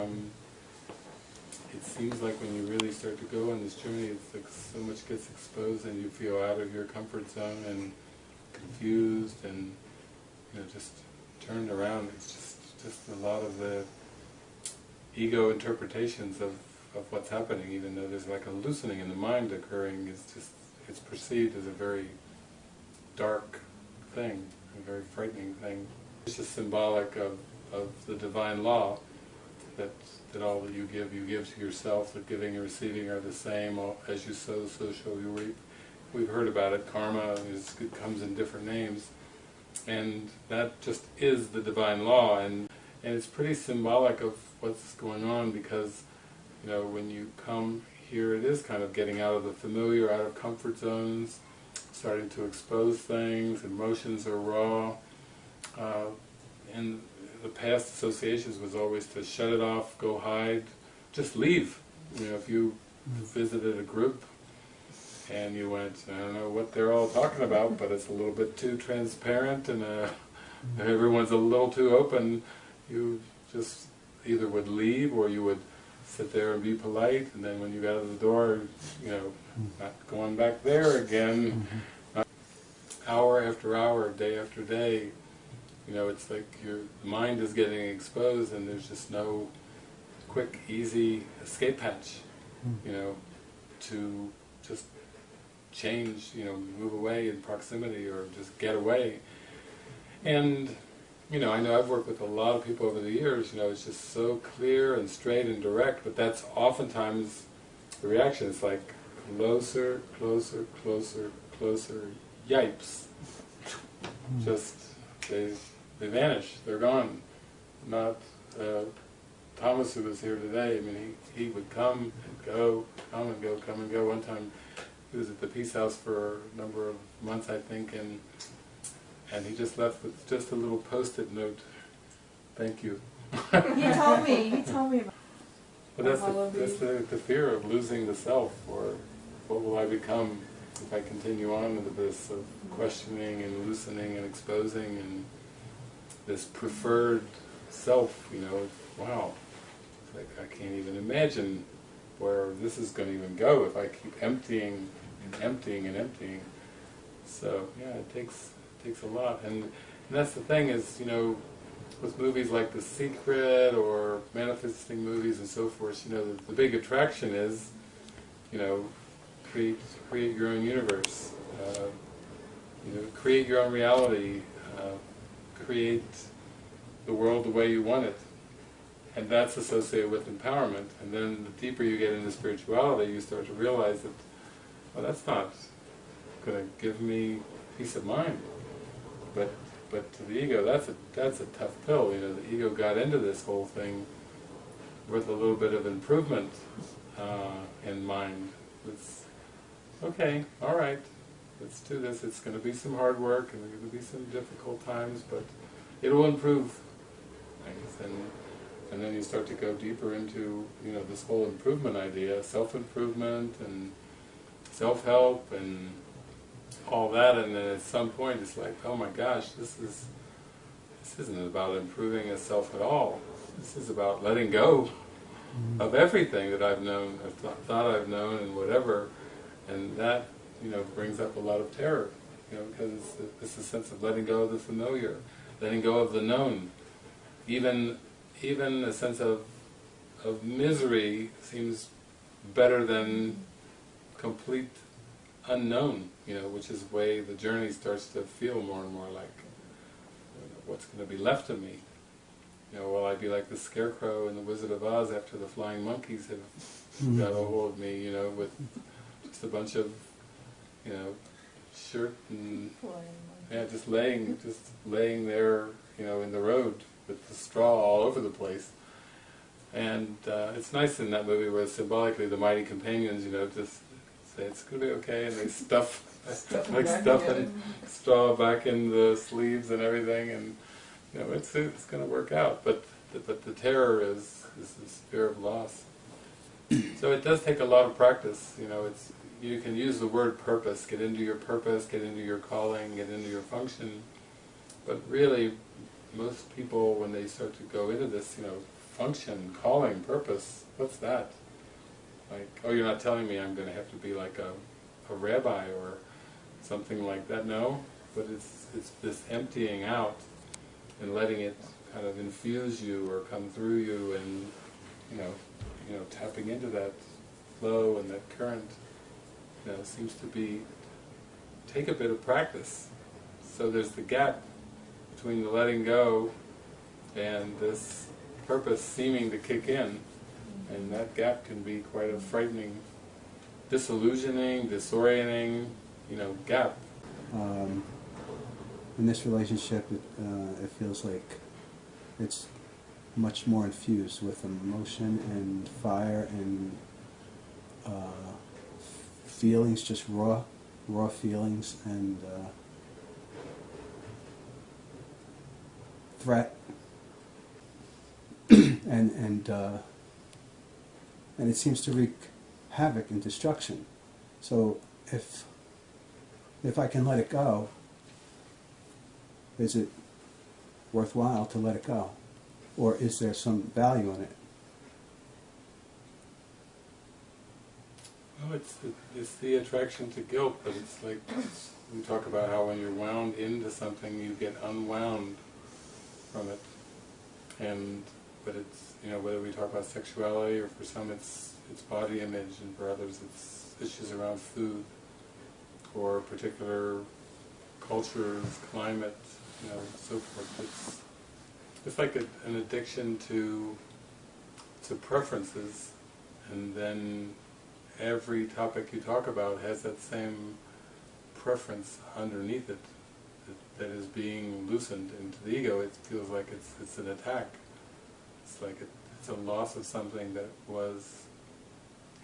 Um, it seems like when you really start to go on this journey, it's like so much gets exposed and you feel out of your comfort zone and confused and you know just turned around. It's just just a lot of the ego interpretations of, of what's happening, even though there's like a loosening in the mind occurring, it's just it's perceived as a very dark thing, a very frightening thing. It's just symbolic of, of the divine law that that all that you give, you give to yourself, that giving and receiving are the same, as you sow, so shall you reap. We've heard about it, karma is, it comes in different names, and that just is the divine law, and, and it's pretty symbolic of what's going on, because, you know, when you come here, it is kind of getting out of the familiar, out of comfort zones, starting to expose things, emotions are raw, uh, and the past associations was always to shut it off, go hide, just leave. You know, if you visited a group and you went, I don't know what they're all talking about, but it's a little bit too transparent and uh, everyone's a little too open, you just either would leave or you would sit there and be polite, and then when you got out of the door, you know, not going back there again, hour after hour, day after day, you know, it's like your mind is getting exposed and there's just no quick, easy escape hatch, hmm. you know, to just change, you know, move away in proximity or just get away. And, you know, I know I've worked with a lot of people over the years, you know, it's just so clear and straight and direct, but that's oftentimes the reaction. It's like, closer, closer, closer, closer, yipes. Hmm. Just, they they vanish, they're gone. Not uh, Thomas who was here today, I mean he, he would come and go, come and go, come and go. One time he was at the Peace House for a number of months I think and and he just left with just a little post-it note, thank you. he told me, he told me about But that's, the, that's the, the fear of losing the self, or what will I become if I continue on with this of questioning and loosening and exposing and this preferred self, you know, wow, like I can't even imagine where this is going to even go if I keep emptying and emptying and emptying. So yeah, it takes it takes a lot, and, and that's the thing is, you know, with movies like The Secret or manifesting movies and so forth, you know, the, the big attraction is, you know, create create your own universe, uh, you know, create your own reality, uh, create the world the way you want it. And that's associated with empowerment. And then the deeper you get into spirituality, you start to realize that, well, that's not going to give me peace of mind. But but to the ego, that's a that's a tough pill. You know, the ego got into this whole thing with a little bit of improvement uh, in mind. It's okay, all right, let's do this. It's going to be some hard work, and there's going to be some difficult times, but it will improve things. And and then you start to go deeper into you know this whole improvement idea, self-improvement and self-help and all that. And then at some point, it's like, oh my gosh, this is this isn't about improving a self at all. This is about letting go mm-hmm. of everything that I've known, I've th thought I've known, and whatever. And that, you know, brings up a lot of terror, you know, because it's, it's a sense of letting go of the familiar, letting go of the known. Even, even a sense of, of misery seems better than complete unknown, you know, which is the way the journey starts to feel more and more like, you know, what's going to be left of me? You know, will I be like the Scarecrow in The Wizard of Oz after the flying monkeys have mm-hmm. got a hold of me, you know, with just a bunch of, you know, shirt and, yeah, just laying, just laying there, you know, in the road with the straw all over the place. And uh, it's nice in that movie where symbolically the mighty companions, you know, just say it's going to be okay, and they stuff, like stuffing straw back in the sleeves and everything, and you know, it's it's going to work out. But the, but the terror is is this fear of loss. so it does take a lot of practice. You know, it's you can use the word purpose, get into your purpose, get into your calling, get into your function. But really, most people, when they start to go into this, you know, function, calling, purpose, what's that? Like, oh, you're not telling me I'm going to have to be like a, a rabbi or something like that, no, but it's, it's this emptying out and letting it kind of infuse you or come through you and, you know, you know, tapping into that flow and that current, know, seems to be, take a bit of practice. So there's the gap between the letting go and this purpose seeming to kick in, and that gap can be quite a frightening, disillusioning, disorienting, you know, gap. Um, in this relationship, it, uh, it feels like it's much more infused with emotion and fire and uh, feelings, just raw, raw feelings and uh, threat and and uh, and it seems to wreak havoc and destruction. So if if I can let it go, is it worthwhile to let it go? Or is there some value in it? It's the, it's the attraction to guilt, but it's like we talk about how when you're wound into something, you get unwound from it. And but it's you know whether we talk about sexuality or for some it's it's body image, and for others it's issues around food or particular cultures, climate, you know, so forth. It's it's like a, an addiction to to preferences, and then every topic you talk about has that same preference underneath it that, that is being loosened into the ego. It feels like it's it's an attack. It's like it, it's a loss of something that was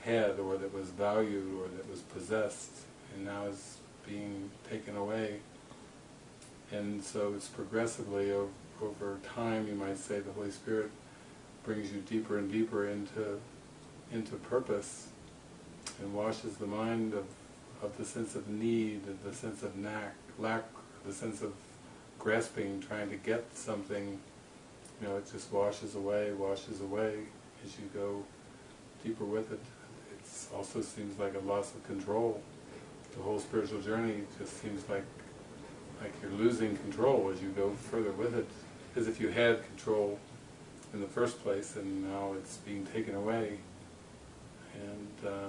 had or that was valued or that was possessed and now is being taken away. And so it's progressively over, over time, you might say, the Holy Spirit brings you deeper and deeper into into purpose and washes the mind of, of the sense of need, and the sense of knack, lack, the sense of grasping, trying to get something, you know, it just washes away, washes away as you go deeper with it. It also seems like a loss of control. The whole spiritual journey just seems like like you're losing control as you go further with it, as if you had control in the first place and now it's being taken away. And uh,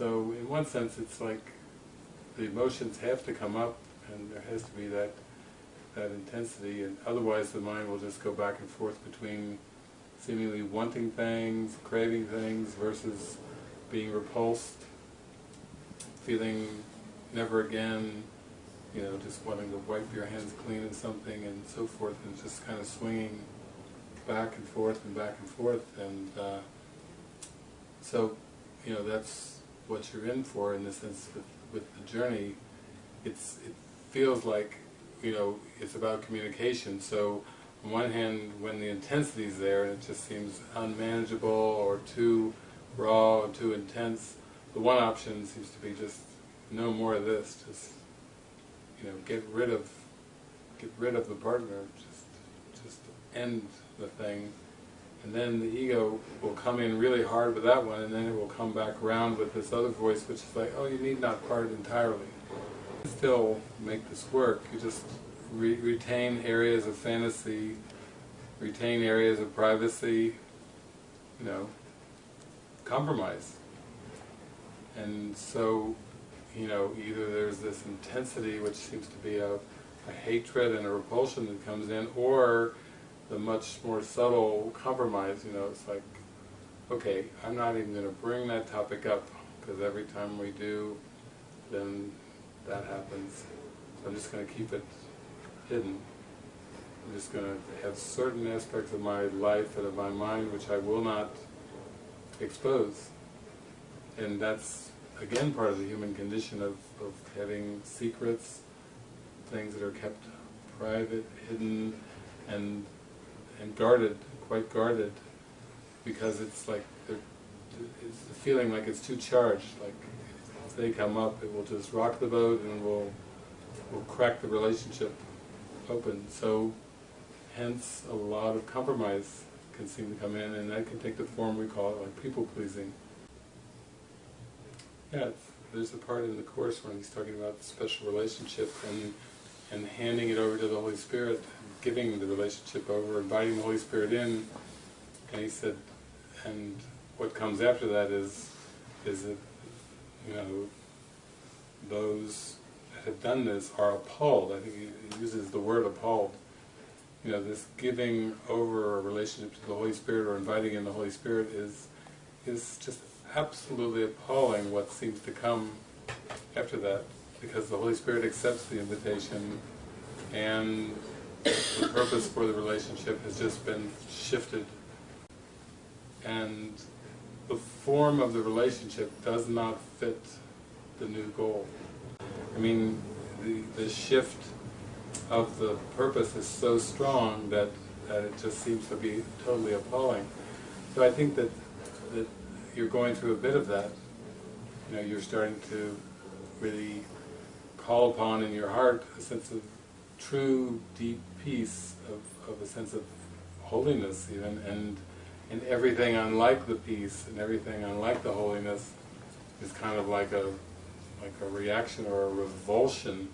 so in one sense it's like the emotions have to come up and there has to be that that intensity. And otherwise the mind will just go back and forth between seemingly wanting things, craving things versus being repulsed, feeling never again, you know, just wanting to wipe your hands clean in something and so forth and just kind of swinging back and forth and back and forth. And uh, so, you know, that's what you're in for in the sense with, with the journey. It's, it feels like, you know, it's about communication. So, on one hand, when the intensity is there and it just seems unmanageable or too raw or too intense, the one option seems to be just no more of this. Just, you know, get rid of, get rid of the partner. Just, just end the thing and then the ego will come in really hard with that one, and then it will come back around with this other voice, which is like, oh, you need not part entirely. Still make this work, you just re retain areas of fantasy, retain areas of privacy, you know, compromise. And so, you know, either there's this intensity, which seems to be a, a hatred and a repulsion that comes in, or the much more subtle compromise, you know, it's like, okay, I'm not even going to bring that topic up, because every time we do, then that happens. So I'm just going to keep it hidden. I'm just going to have certain aspects of my life and of my mind which I will not expose. And that's, again, part of the human condition of, of having secrets, things that are kept private, hidden, and and guarded, quite guarded, because it's like it's feeling like it's too charged. Like if they come up, it will just rock the boat and will will crack the relationship open. So hence a lot of compromise can seem to come in, and that can take the form we call it, like people pleasing. Yeah, there's a part in the course when he's talking about the special relationship and and handing it over to the Holy Spirit, giving the relationship over, inviting the Holy Spirit in, and he said, and what comes after that is is that you know those that have done this are appalled. I think he uses the word appalled. You know, this giving over a relationship to the Holy Spirit or inviting in the Holy Spirit is is just absolutely appalling what seems to come after that, because the Holy Spirit accepts the invitation and the purpose for the relationship has just been shifted. And the form of the relationship does not fit the new goal. I mean, the, the shift of the purpose is so strong that, that it just seems to be totally appalling. So I think that, that you're going through a bit of that. You know, you're starting to really call upon in your heart a sense of true, deep peace, of, of a sense of holiness even, and, and everything unlike the peace and everything unlike the holiness is kind of like a like a reaction or a revulsion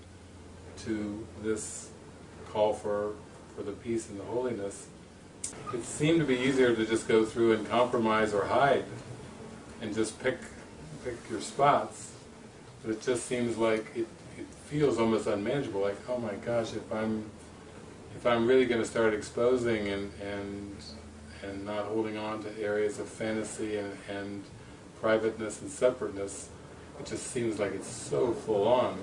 to this call for, for the peace and the holiness. It seemed to be easier to just go through and compromise or hide and just pick pick your spots, but it just seems like it, it feels almost unmanageable, like, oh my gosh, if I'm if I'm really going to start exposing and, and and not holding on to areas of fantasy and, and privateness and separateness, it just seems like it's so full on.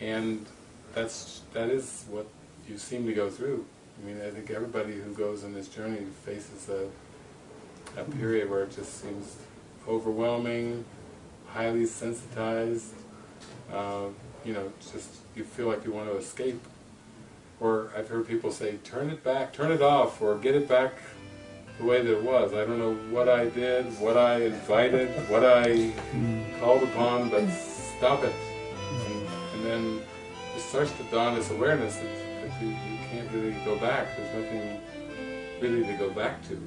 And that's that is what you seem to go through. I mean, I think everybody who goes on this journey faces a, a period where it just seems overwhelming, highly sensitized, uh, you know, just you feel like you want to escape. Or I've heard people say, turn it back, turn it off, or get it back the way that it was. I don't know what I did, what I invited, what I mm. called upon, but stop it. And, and then it starts to dawn this awareness that, that you, you can't really go back. There's nothing really to go back to.